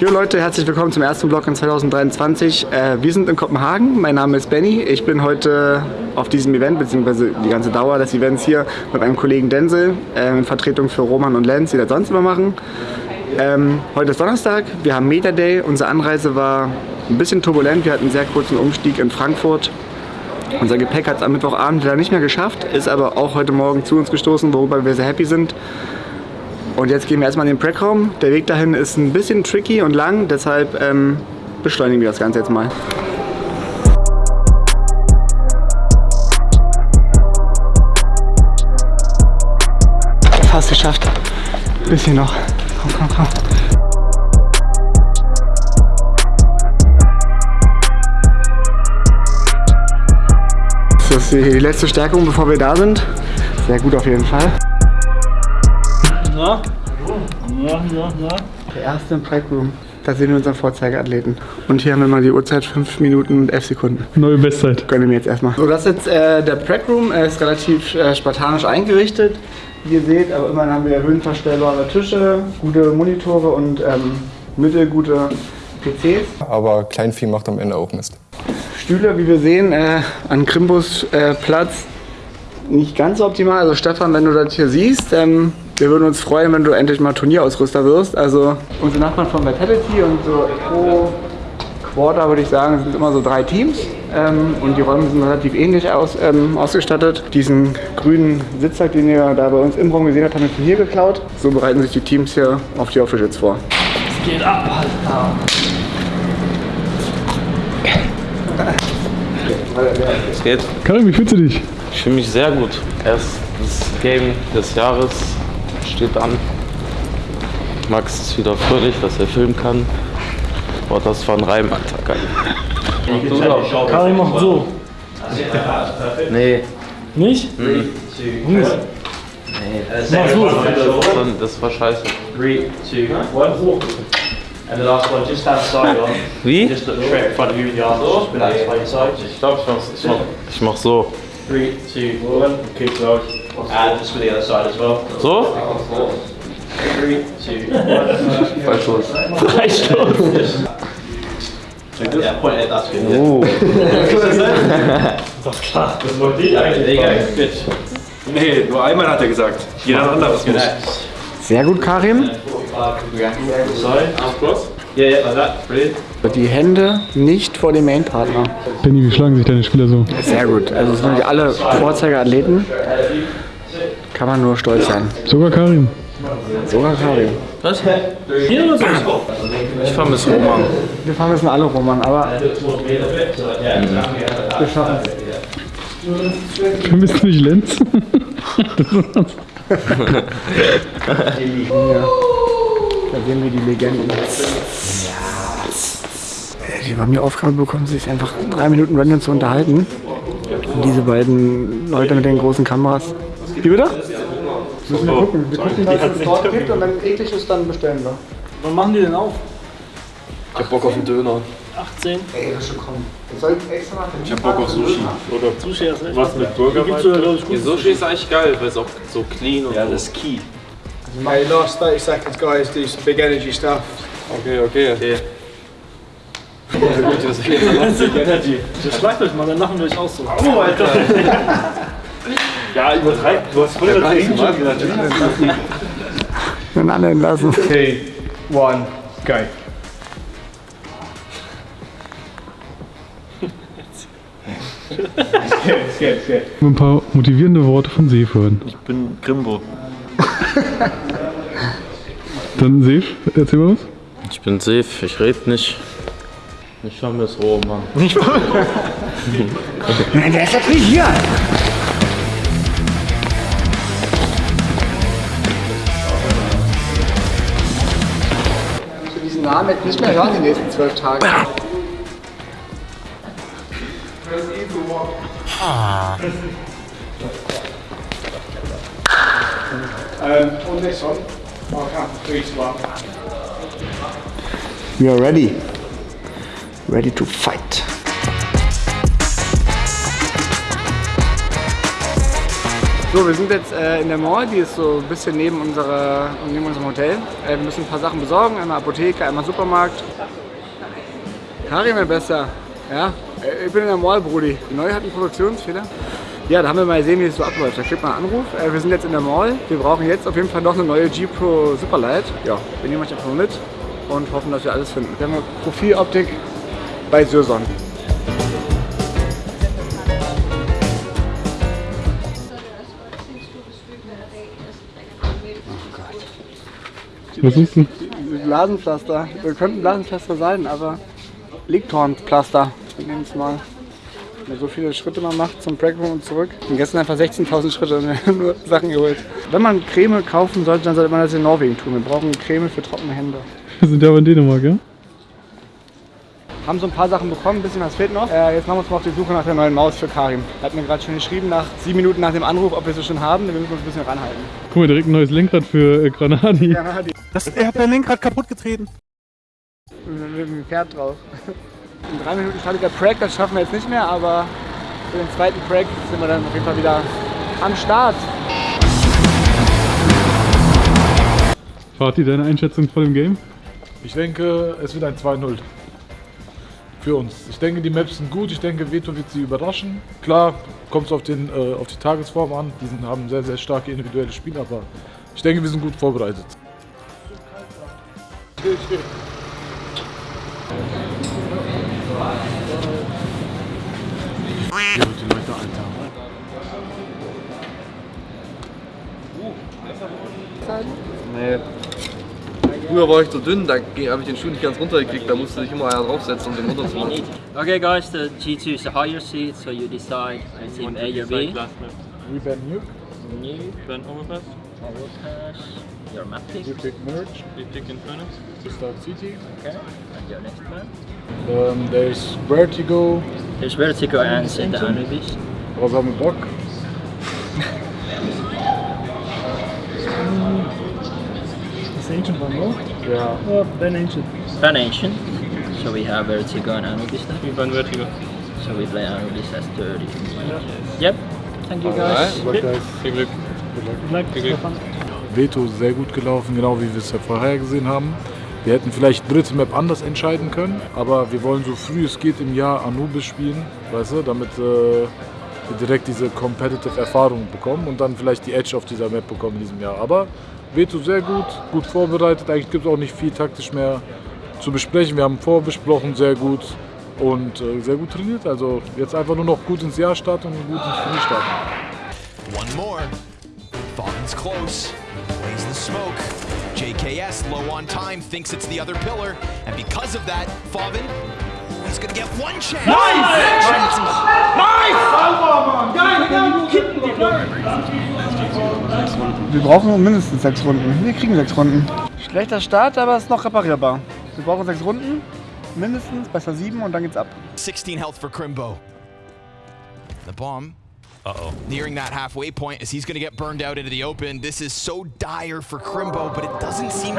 Jo Leute, herzlich willkommen zum ersten Vlog in 2023. Äh, wir sind in Kopenhagen, mein Name ist Benny. Ich bin heute auf diesem Event, beziehungsweise die ganze Dauer des Events hier mit meinem Kollegen Denzel äh, in Vertretung für Roman und Lenz, die das sonst immer machen. Ähm, heute ist Donnerstag, wir haben Meta Day. Unsere Anreise war ein bisschen turbulent, wir hatten einen sehr kurzen Umstieg in Frankfurt. Unser Gepäck hat es am Mittwochabend leider nicht mehr geschafft, ist aber auch heute Morgen zu uns gestoßen, worüber wir sehr happy sind. Und jetzt gehen wir erstmal in den Prackraum. Der Weg dahin ist ein bisschen tricky und lang, deshalb ähm, beschleunigen wir das Ganze jetzt mal. Fast geschafft. Bisschen noch. Komm, komm, komm. Das ist die letzte Stärkung, bevor wir da sind. Sehr gut auf jeden Fall. Ja. Ja, ja, ja. Der erste im Pride Room. Da sehen wir unseren Vorzeigeathleten. Und hier haben wir mal die Uhrzeit 5 Minuten und 11 Sekunden. Neue Bestzeit. Gönne mir jetzt erstmal. So, das ist jetzt äh, der Prep Room. Er ist relativ äh, spartanisch eingerichtet, wie ihr seht. Aber immerhin haben wir höhenverstellbare Tische, gute Monitore und ähm, mittelgute PCs. Aber Kleinvieh macht am Ende auch Mist. Stühle, wie wir sehen, äh, an Krimbus äh, Platz nicht ganz so optimal. Also Stefan, wenn du das hier siehst, ähm, wir würden uns freuen, wenn du endlich mal Turnierausrüster wirst. Also unsere Nachbarn von Vitality und so pro Quarter würde ich sagen, sind immer so drei Teams. Ähm, und die Räume sind relativ ähnlich aus, ähm, ausgestattet. Diesen grünen Sitzsack, den ihr da bei uns im Raum gesehen habt, haben wir von hier geklaut. So bereiten sich die Teams hier auf die Officials vor. Es geht ab, Alter. Es geht. Karim, wie fühlst du dich? Ich fühle mich sehr gut. Erstes Game des Jahres steht an. Max ist wieder fröhlich, dass er filmen kann. Boah, das war ein Reim, Alter. Geil. Karim macht so. Nee, Nicht? mhm. Nicht. Mach so. das, war, scheiße. Three, two, one. And the last one, just stand side on. Wie? Just look straight in front of you with your arms just relaxed by your side. Ich glaube, ich mach, ich, mach, so. Three, two, one. Keep going. And just with the other side as well. So? Three, two, one. Falsch los. Freistoß. Yeah, point it, that's good. Oh. Das ist klar. There you go, good. Nee, nur einmal hat er gesagt. Jeder anderes muss. Next. Sehr gut, Karim. Brilliant. Die Hände nicht vor dem Main-Partner. Benny, wie schlagen sich deine Spieler so? Sehr gut. Also es sind wirklich alle Vorzeigeathleten. Kann man nur stolz sein. Sogar Karim. Sogar Karim. Was? Hier oder so? Ich vermisse Roman. Wir fahren müssen alle Roman, aber wir schaffen es. Vermisst nicht Lenz? Da sehen wir die Legenden. Ja. Die haben die Aufgabe bekommen, sich einfach drei Minuten random zu unterhalten. Und diese beiden Leute mit den großen Kameras. Wie bitte? Müssen wir gucken. Wir gucken, was es dort gibt und wenn eklig ist, dann bestellen wir. Wann machen die denn auf? Ich hab Bock auf einen Döner. 18. Ey, das schon kommen. Ich hab Bock auf Sushi. Oder Sushi erst recht. was mit Burger? Gibt's sogar, glaube ich, Die gut. Sushi ist eigentlich geil, weil es auch so clean und Ja, so. das ist key. Hey, last 30 seconds, guys. Do some big energy stuff. Okay, okay. Okay. Das schlagt euch mal, dann lachen wir euch auch so. Oh, Alter. ja, übertreib. Du hast voll übertrieben schon gesagt. Den alle entlassen. Two, one, good. Ein paar motivierende Worte von Seef hören. Ich bin Grimbo. Dann Seef, erzähl mal was. Ich bin safe, ich rede nicht. Ich vermisse Roman. Nein, der ist natürlich hier. Namen jetzt nicht mehr hören die nächsten zwölf Tage. Um, on this one, I'll count three to one. We are ready. Ready to fight. So, wir sind jetzt äh, in der Mall, die ist so ein bisschen neben, unserer, neben unserem Hotel. Äh, wir müssen ein paar Sachen besorgen, einmal Apotheke, einmal Supermarkt. Karim, mein Bester. Ja, äh, ich bin in der Mall, Brudi. Die neue hat einen Produktionsfehler. Ja, da haben wir mal gesehen, wie es so abläuft. Da kriegt man einen Anruf. Äh, wir sind jetzt in der Mall. Wir brauchen jetzt auf jeden Fall noch eine neue G Pro Superlight. Ja, wir nehmen euch einfach mal mit und hoffen, dass wir alles finden. Wir haben eine Profiloptik bei Syrson. Was ist denn? Blasenpflaster. Wir könnten Blasenpflaster sein, aber Liegtornpflaster. Wir nehmen es mal. Wenn man so viele Schritte man macht zum Breakroom und zurück. Und gestern einfach 16.000 Schritte und nur Sachen geholt. Wenn man Creme kaufen sollte, dann sollte man das in Norwegen tun. Wir brauchen Creme für trockene Hände. Wir sind ja aber in Dänemark, ja? Haben so ein paar Sachen bekommen, ein bisschen was fehlt noch. Äh, jetzt machen wir uns mal auf die Suche nach der neuen Maus für Karim. Er hat mir gerade schon geschrieben, nach sieben Minuten nach dem Anruf, ob wir sie schon haben. Wir müssen uns ein bisschen ranhalten. Guck mal, direkt ein neues Lenkrad für äh, Granadi. Ja, na, die Das, er hat dein Lenkrad kaputt getreten. mit dem Pferd drauf. In drei Minuten startet der Prag, das schaffen wir jetzt nicht mehr, aber für den zweiten Prag sind wir dann auf jeden Fall wieder am Start. Fatih, deine Einschätzung vor dem Game? Ich denke, es wird ein 2-0 für uns. Ich denke, die Maps sind gut. Ich denke, Veto wird sie überraschen. Klar, kommt es auf, äh, auf die Tagesform an. Die sind, haben sehr, sehr starke individuelle Spiele, aber ich denke, wir sind gut vorbereitet. Nee. Früher war ich so dünn, da habe ich den Schuh nicht ganz runtergekriegt, da musste sich immer einer draufsetzen, um den runterzumachen. Okay, guys, the G2 is the higher seat, so you decide team A or B. We Ben Nuke, New, Ben Overpass, Overpass, your map pick, we pick Merge wir picken Phoenix. to start CT. okay, and your next man. Um, there's Vertigo, There's Vertigo and the Anubis. was haben wir Bock? Ancient one, no? Ja, Oh, Ben Ancient. Fan Ancient, so we have Vertigo and Anubis. Wir Ben Vertigo. So we play Anubis as 30. Yep, thank you guys. Alright, guys. Viel Glück. Good Viel Glück. Veto sehr gut gelaufen, genau wie wir es ja vorher gesehen haben. Wir hätten vielleicht dritte Map anders entscheiden können, aber wir wollen so früh es geht im Jahr Anubis spielen, weißt du, damit äh, direkt diese Competitive Erfahrung bekommen und dann vielleicht die Edge auf dieser Map bekommen in diesem Jahr. Aber Veto sehr gut, gut vorbereitet, eigentlich gibt es auch nicht viel taktisch mehr zu besprechen. Wir haben vorbesprochen, sehr gut und äh, sehr gut trainiert. Also jetzt einfach nur noch gut ins Jahr starten und gut ins Turnier starten. One more. Falcon's close. Plays the smoke. JKS low on time, thinks it's the other pillar, and because of that, Favin, he's gonna get one chance. Wir brauchen mindestens sechs Runden. Wir kriegen sechs Runden. Schlechter Start, aber ist noch reparierbar. Wir brauchen sechs Runden, mindestens, besser sieben und dann geht's ab. 16 health for Crimbo. The bomb. Uh-oh. Nearing that halfway point as he's gonna get burned out into the open. This is so dire for Crimbo, but it doesn't seem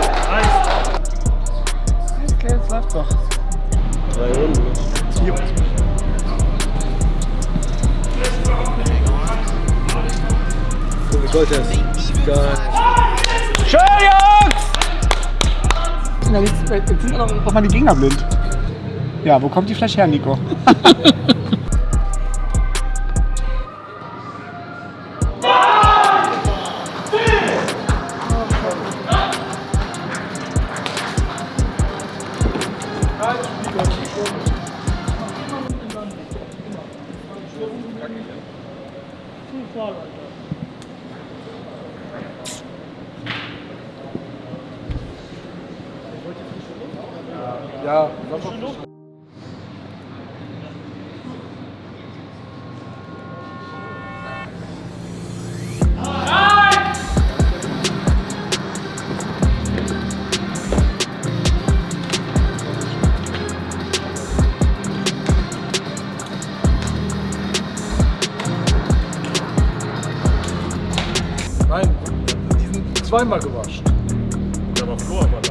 to Okay, jetzt läuft's doch. Schön, Jungs! Jetzt, sind auch mal die Gegner blind. Ja, wo kommt die Flasche her, Nico? Ja, Nein, die sind zweimal gewaschen.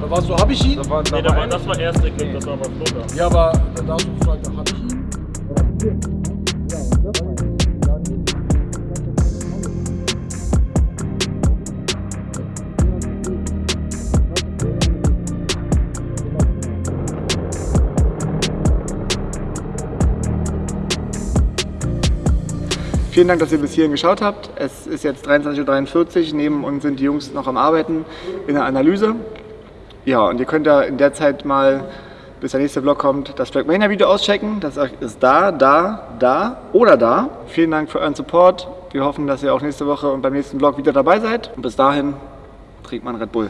Da war Flo aber da. Da war so, hab ich ihn? Nee, da war, das war erste Equip, das war aber da. Ja, aber da hast du gefragt, hab ich ihn? Vielen Dank, dass ihr bis hierhin geschaut habt. Es ist jetzt 23.43 Uhr. Neben uns sind die Jungs noch am Arbeiten in der Analyse. Ja, und ihr könnt ja in der Zeit mal, bis der nächste Vlog kommt, das Trackmania-Video auschecken. Das ist da, da, da oder da. Vielen Dank für euren Support. Wir hoffen, dass ihr auch nächste Woche und beim nächsten Vlog wieder dabei seid. Und bis dahin trinkt man Red Bull.